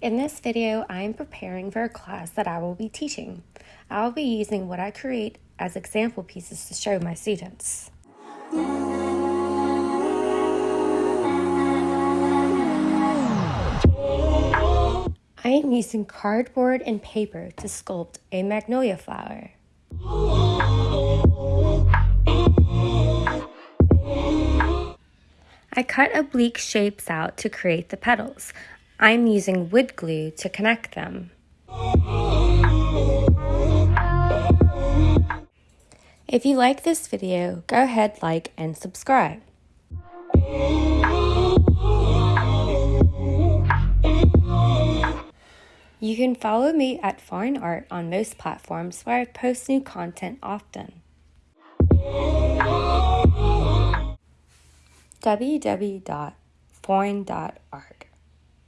In this video, I am preparing for a class that I will be teaching. I will be using what I create as example pieces to show my students. I am using cardboard and paper to sculpt a magnolia flower. I cut oblique shapes out to create the petals. I'm using wood glue to connect them. If you like this video, go ahead, like, and subscribe. You can follow me at Foreign Art on most platforms where I post new content often. www.foreign.art